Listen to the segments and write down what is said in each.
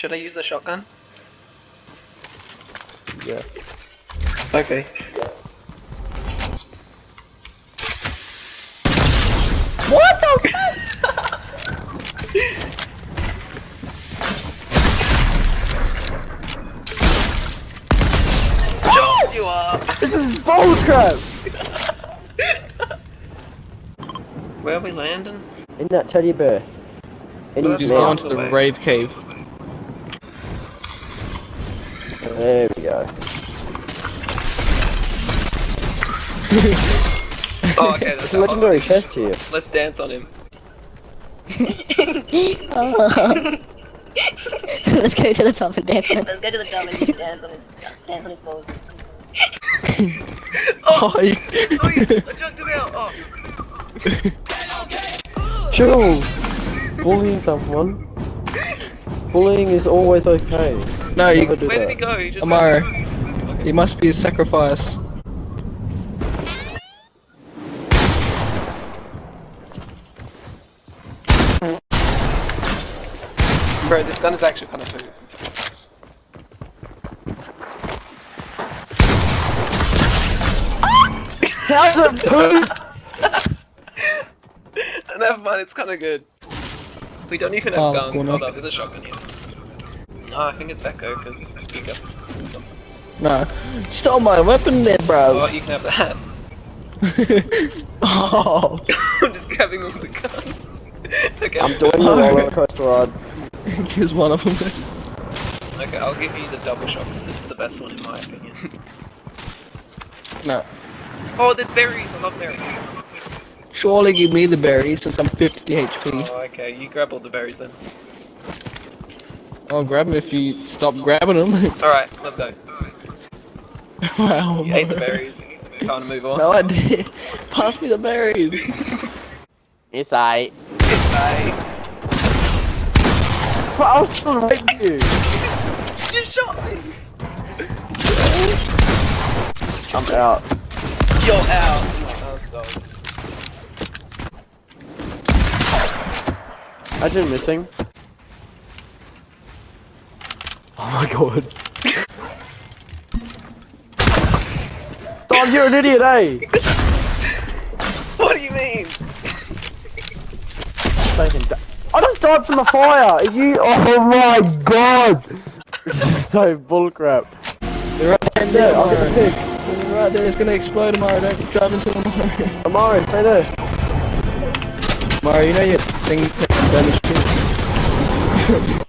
Should I use the shotgun? Yeah. Okay. What the Jolt you up! This is bullcrap! Where are we landing? In that teddy bear. In Well, his that's He's fine. mouth. gone to the away. rave cave. There we go. Oh, okay, that's It's a legendary chest here. Let's dance on him. Let's go to the top and dance. Let's go to the top and just dance on his dance on his balls. Oh, oh, you... Oh, you, I jumped him out! Oh! Chill! Bullying someone. Bullying is always okay. No, you, do Where that. did he go? He just Amaro. went- he must be a sacrifice. Bro, this gun is actually kind of food. How's it poop? Never mind, it's kind of good. We don't even have Oh, guns. Hold up, there's a shotgun here. Oh, I think it's Echo because it's the speaker. So- No. Stole my weapon there, Oh, bro. you can have that. oh. I'm just grabbing all the guns. okay. I'm doing the roller coaster ride. Here's one of them. Okay, I'll give you the double shot because it's the best one in my opinion. No. oh, there's berries. I love berries. Surely give me the berries since I'm 50 HP. Oh, okay. You grab all the berries then. I'll grab them if you stop grabbing them. All right, let's go. wow. You ate the berries. It's time to move on. No, I did. Pass me the berries. It's I. Bye. But I was trying to rape you. You shot me. I'm out. You're out. Dog. Imagine missing. Oh my god. Dog, you're an idiot, eh? What do you mean? I just died from the fire! Are you- Oh my god! This is so bullcrap. They're right there. Yeah, I'll get the pig. They're right there. It's gonna explode tomorrow. Don't drive into them. Amari, stay there. Mario, you know your thing damage too.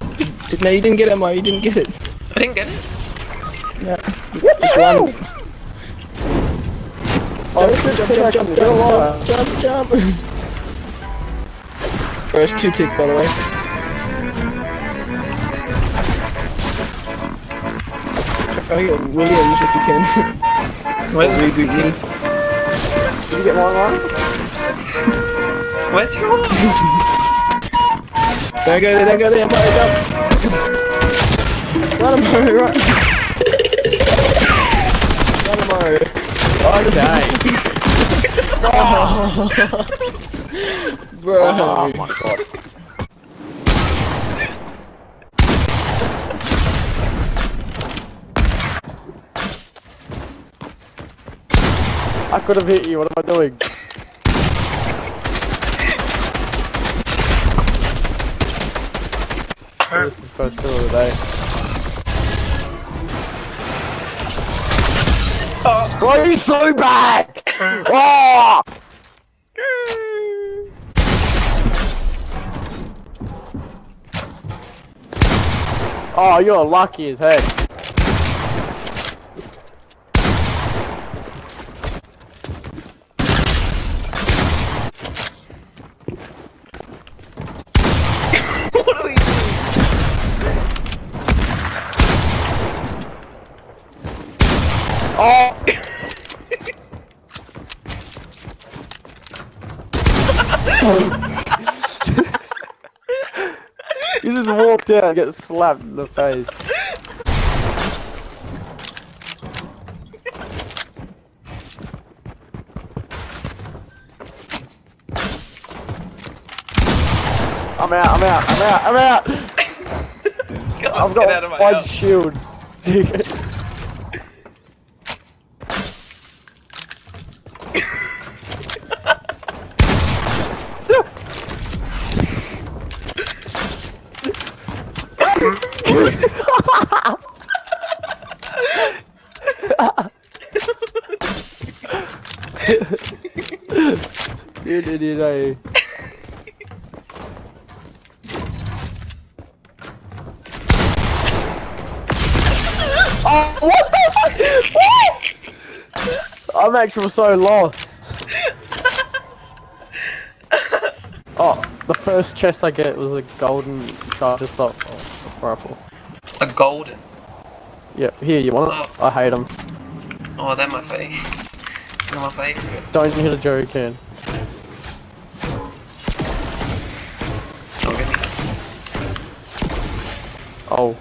No, you didn't get it, Mario. You didn't get it. I didn't get it. Yeah. What the Just hell? run. Oh, Jump, jump, jump, jump, jump, jump, jump. First two tick, by the way. Try to get Williams if you can. Where's reboot me? Did you get one line? Where's your one? There go there, there go there, Mario, jump! Run Mario, run! Mario. Oh, Bro. Oh my god. I could have hit you, what am I doing? This is first kill of the day. Why are you so bad? oh! Ah! Oh, you're lucky as heck. Oh! you just walked out and get slapped in the face. I'm out, I'm out, I'm out, I'm out! I've Get out of my got one shield. Idiot, eh? Oh, what the fuck? I'm actually so lost. Oh, the first chest I get was a golden charger stop rifle. A golden. Yeah, here, you want it? I hate them. Oh, they're my fave. They're my favorite. Don't hit a Jerry can. Don't get me some. Oh.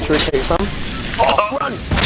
Should we take some? Oh, run!